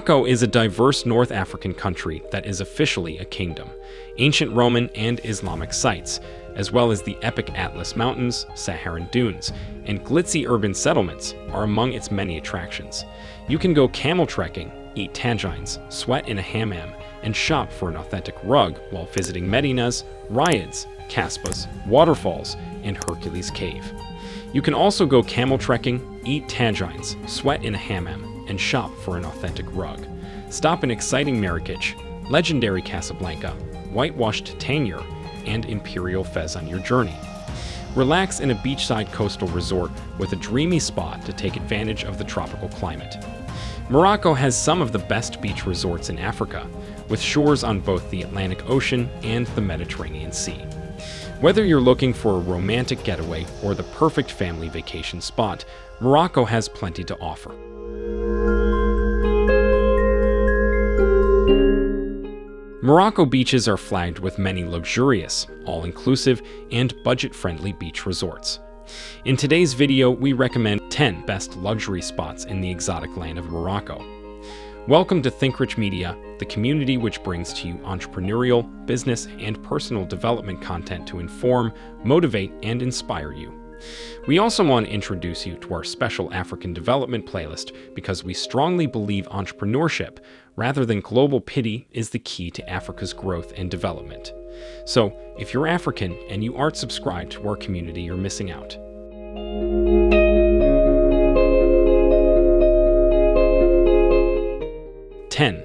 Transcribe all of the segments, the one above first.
Morocco is a diverse North African country that is officially a kingdom. Ancient Roman and Islamic sites, as well as the epic Atlas Mountains, Saharan dunes, and glitzy urban settlements are among its many attractions. You can go camel trekking, eat tagines, sweat in a hammam, and shop for an authentic rug while visiting Medinas, Riads, Casbahs, waterfalls, and Hercules Cave. You can also go camel trekking, eat tagines, sweat in a hammam, and shop for an authentic rug. Stop in exciting Marrakech, legendary Casablanca, whitewashed Tangier, and Imperial Fez on your journey. Relax in a beachside coastal resort with a dreamy spot to take advantage of the tropical climate. Morocco has some of the best beach resorts in Africa, with shores on both the Atlantic Ocean and the Mediterranean Sea. Whether you're looking for a romantic getaway or the perfect family vacation spot, Morocco has plenty to offer. Morocco beaches are flagged with many luxurious, all-inclusive, and budget-friendly beach resorts. In today's video, we recommend 10 best luxury spots in the exotic land of Morocco. Welcome to ThinkRich Media, the community which brings to you entrepreneurial, business, and personal development content to inform, motivate, and inspire you. We also want to introduce you to our special African development playlist because we strongly believe entrepreneurship, rather than global pity, is the key to Africa's growth and development. So, if you're African and you aren't subscribed to our community, you're missing out. 10.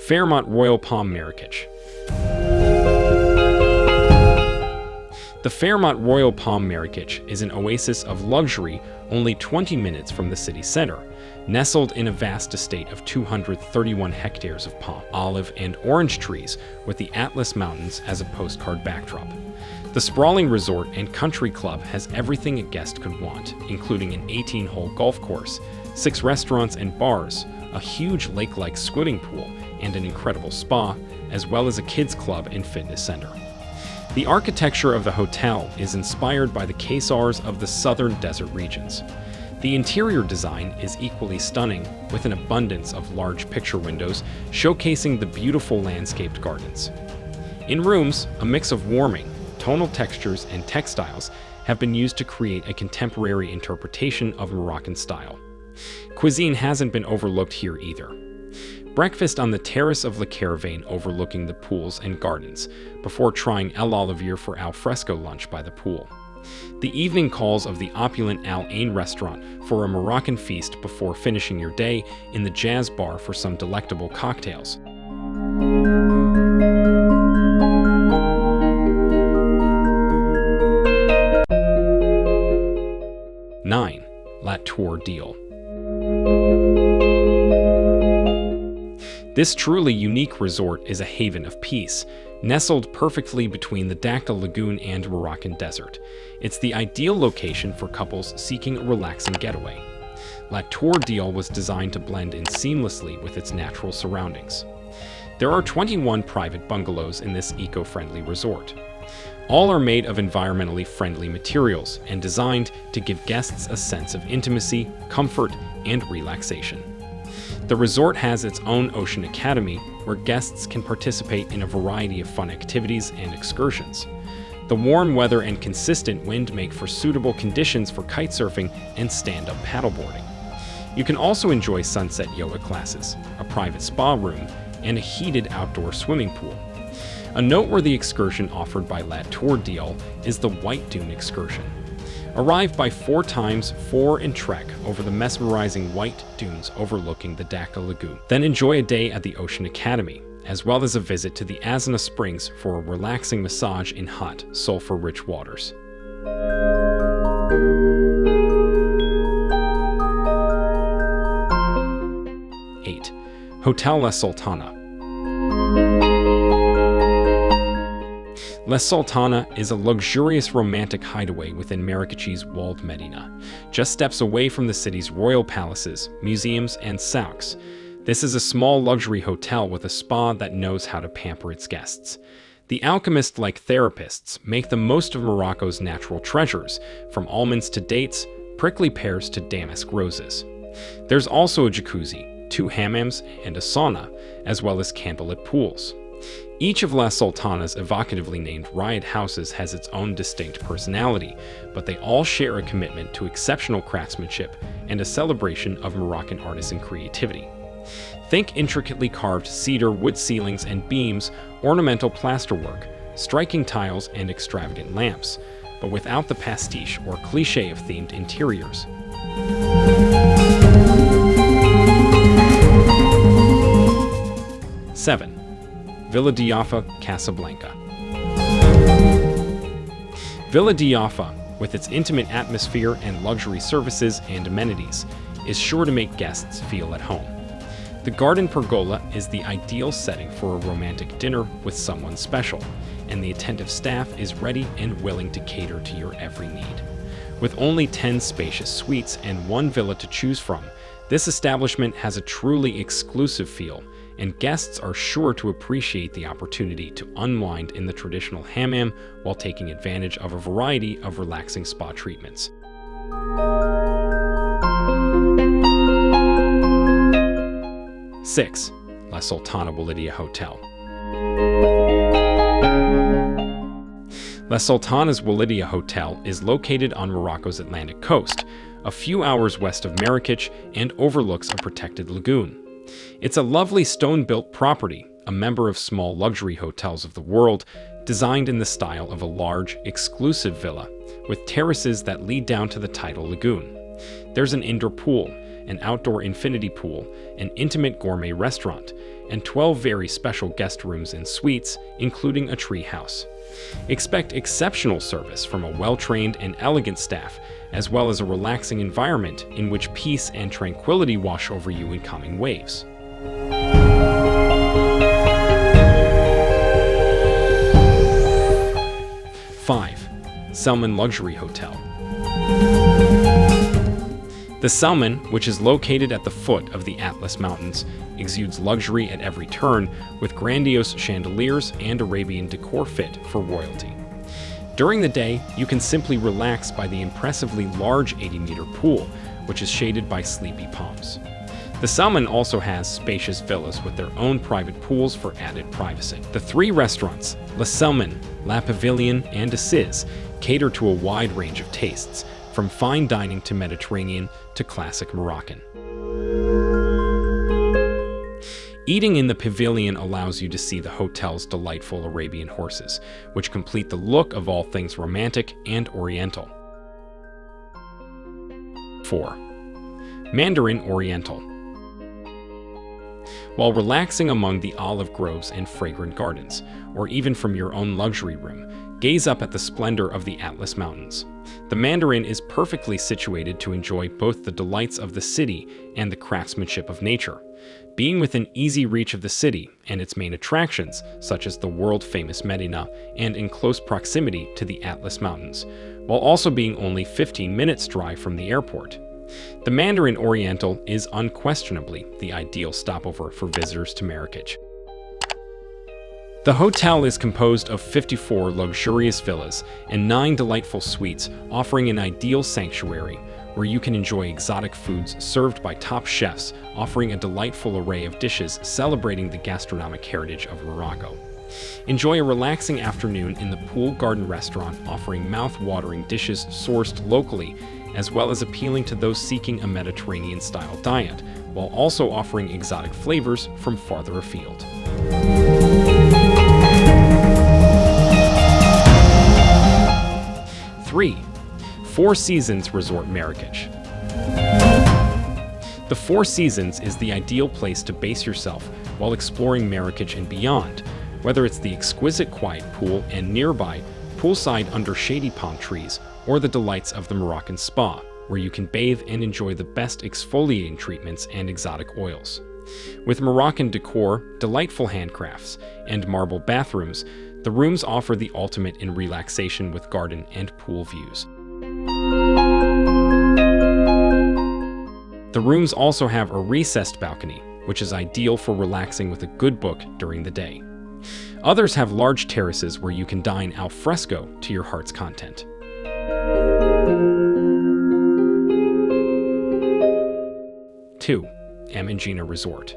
Fairmont Royal Palm Marrakech. The Fairmont Royal Palm Marrakech is an oasis of luxury only 20 minutes from the city center, nestled in a vast estate of 231 hectares of palm, olive, and orange trees with the Atlas Mountains as a postcard backdrop. The sprawling resort and country club has everything a guest could want, including an 18-hole golf course, six restaurants and bars, a huge lake-like swimming pool, and an incredible spa, as well as a kids club and fitness center. The architecture of the hotel is inspired by the Qusars of the southern desert regions. The interior design is equally stunning, with an abundance of large picture windows showcasing the beautiful landscaped gardens. In rooms, a mix of warming, tonal textures, and textiles have been used to create a contemporary interpretation of Moroccan style. Cuisine hasn't been overlooked here either. Breakfast on the terrace of Le Caravane overlooking the pools and gardens, before trying L'Olivier for al fresco lunch by the pool. The evening calls of the opulent Al Ain restaurant for a Moroccan feast before finishing your day in the jazz bar for some delectable cocktails. Nine, La Tour Deal. This truly unique resort is a haven of peace, nestled perfectly between the Dakhla Lagoon and Moroccan desert. It's the ideal location for couples seeking a relaxing getaway. La Tour Deal was designed to blend in seamlessly with its natural surroundings. There are 21 private bungalows in this eco-friendly resort. All are made of environmentally friendly materials and designed to give guests a sense of intimacy, comfort, and relaxation. The resort has its own Ocean Academy, where guests can participate in a variety of fun activities and excursions. The warm weather and consistent wind make for suitable conditions for kitesurfing and stand-up paddleboarding. You can also enjoy sunset yoga classes, a private spa room, and a heated outdoor swimming pool. A noteworthy excursion offered by La Tour Deal is the White Dune excursion. Arrive by four times four and trek over the mesmerizing white dunes overlooking the Dakhla Lagoon. Then enjoy a day at the Ocean Academy, as well as a visit to the Azna Springs for a relaxing massage in hot, sulfur-rich waters. Eight, Hotel La Sultana. Les Sultana is a luxurious romantic hideaway within Marrakech's walled Medina, just steps away from the city's royal palaces, museums, and souks. This is a small luxury hotel with a spa that knows how to pamper its guests. The alchemist-like therapists make the most of Morocco's natural treasures, from almonds to dates, prickly pears to damask roses. There's also a jacuzzi, two hammams and a sauna, as well as candlelit pools. Each of Las Sultanas evocatively named riad houses has its own distinct personality, but they all share a commitment to exceptional craftsmanship and a celebration of Moroccan artisan creativity. Think intricately carved cedar wood ceilings and beams, ornamental plasterwork, striking tiles, and extravagant lamps, but without the pastiche or cliche of themed interiors. Seven, Villa Diafa, Casablanca. Villa Diafa, with its intimate atmosphere and luxury services and amenities, is sure to make guests feel at home. The garden pergola is the ideal setting for a romantic dinner with someone special, and the attentive staff is ready and willing to cater to your every need. With only 10 spacious suites and one villa to choose from, this establishment has a truly exclusive feel, and guests are sure to appreciate the opportunity to unwind in the traditional hammam while taking advantage of a variety of relaxing spa treatments. 6. La Sultana Walidia Hotel. La Sultana's Walidia Hotel is located on Morocco's Atlantic coast, a few hours west of Marrakech and overlooks a protected lagoon. It's a lovely stone-built property, a member of small luxury hotels of the world, designed in the style of a large, exclusive villa, with terraces that lead down to the tidal lagoon. There's an indoor pool, an outdoor infinity pool, an intimate gourmet restaurant, and 12 very special guest rooms and suites, including a tree house. Expect exceptional service from a well-trained and elegant staff, as well as a relaxing environment in which peace and tranquility wash over you in calming waves. Five, Selman Luxury Hotel. The Selman, which is located at the foot of the Atlas Mountains, exudes luxury at every turn with grandiose chandeliers and Arabian decor fit for royalty. During the day, you can simply relax by the impressively large 80-meter pool, which is shaded by sleepy palms. The Selman also has spacious villas with their own private pools for added privacy. The three restaurants, La Selman, La Pavilion, and Assis, cater to a wide range of tastes, from fine dining to Mediterranean to classic Moroccan. Eating in the pavilion allows you to see the hotel's delightful Arabian horses, which complete the look of all things romantic and oriental. 4. Mandarin Oriental While relaxing among the olive groves and fragrant gardens, or even from your own luxury room, gaze up at the splendor of the Atlas Mountains. The Mandarin is perfectly situated to enjoy both the delights of the city and the craftsmanship of nature. Being within easy reach of the city and its main attractions, such as the world-famous Medina, and in close proximity to the Atlas Mountains, while also being only 15 minutes drive from the airport. The Mandarin Oriental is unquestionably the ideal stopover for visitors to Marrakech. The hotel is composed of 54 luxurious villas and 9 delightful suites offering an ideal sanctuary where you can enjoy exotic foods served by top chefs offering a delightful array of dishes celebrating the gastronomic heritage of Morocco. Enjoy a relaxing afternoon in the Pool Garden restaurant offering mouth-watering dishes sourced locally as well as appealing to those seeking a Mediterranean-style diet, while also offering exotic flavors from farther afield. 3. Four Seasons Resort Marrakech. The Four Seasons is the ideal place to base yourself while exploring Marrakech and beyond, whether it's the exquisite quiet pool and nearby, poolside under shady palm trees, or the delights of the Moroccan spa, where you can bathe and enjoy the best exfoliating treatments and exotic oils. With Moroccan decor, delightful handcrafts, and marble bathrooms, the rooms offer the ultimate in relaxation with garden and pool views. The rooms also have a recessed balcony, which is ideal for relaxing with a good book during the day. Others have large terraces where you can dine al fresco to your heart's content. Two, Amanjena Resort.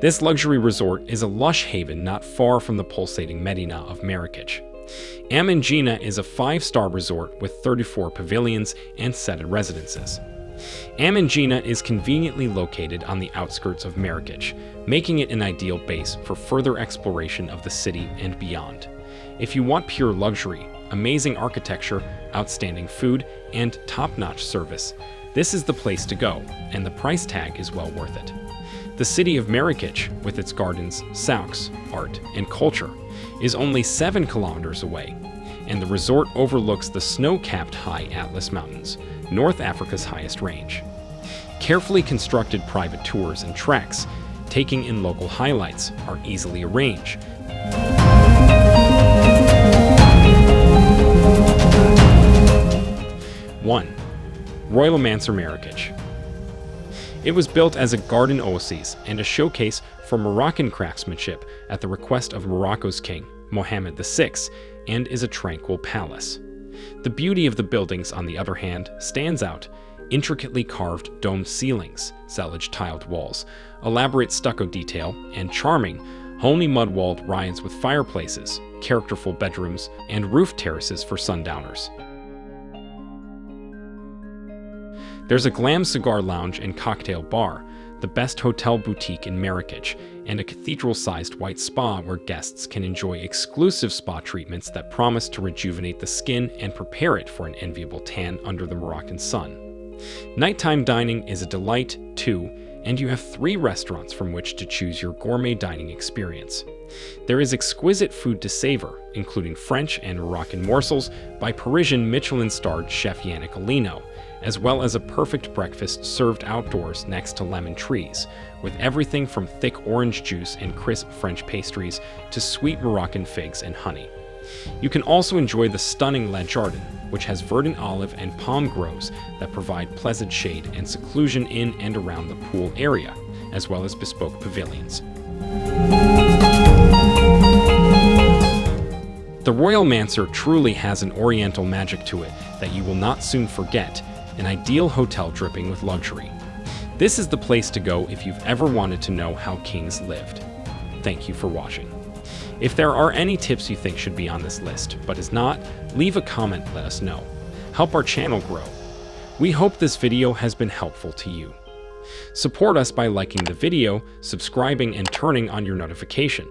This luxury resort is a lush haven not far from the pulsating Medina of Marrakech. Amanjena is a five-star resort with 34 pavilions and seated residences. Amanjena is conveniently located on the outskirts of Marrakech, making it an ideal base for further exploration of the city and beyond. If you want pure luxury, amazing architecture, outstanding food, and top-notch service, this is the place to go, and the price tag is well worth it. The city of Marrakech, with its gardens, souks, art, and culture, is only 7 kilometers away, and the resort overlooks the snow-capped high Atlas Mountains, North Africa's highest range. Carefully constructed private tours and treks, taking in local highlights, are easily arranged. One, Royal Mansour Marrakech. It was built as a garden oasis and a showcase for Moroccan craftsmanship at the request of Morocco's king, Mohammed VI, and is a tranquil palace. The beauty of the buildings, on the other hand, stands out. Intricately carved domed ceilings, zellige tiled walls, elaborate stucco detail, and charming, homely mud-walled riads with fireplaces, characterful bedrooms, and roof terraces for sundowners. There's a glam cigar lounge and cocktail bar, the best hotel boutique in Marrakech, and a cathedral-sized white spa where guests can enjoy exclusive spa treatments that promise to rejuvenate the skin and prepare it for an enviable tan under the Moroccan sun. Nighttime dining is a delight, too, and you have three restaurants from which to choose your gourmet dining experience. There is exquisite food to savor, including French and Moroccan morsels by Parisian Michelin-starred chef Yannick Alléno, as well as a perfect breakfast served outdoors next to lemon trees, with everything from thick orange juice and crisp French pastries to sweet Moroccan figs and honey. You can also enjoy the stunning Le Jardin, which has verdant olive and palm groves that provide pleasant shade and seclusion in and around the pool area, as well as bespoke pavilions. The Royal Mansour truly has an oriental magic to it that you will not soon forget, an ideal hotel dripping with luxury. This is the place to go if you've ever wanted to know how kings lived. Thank you for watching. If there are any tips you think should be on this list, but is not, leave a comment let us know. Help our channel grow. We hope this video has been helpful to you. Support us by liking the video, subscribing, and turning on your notification.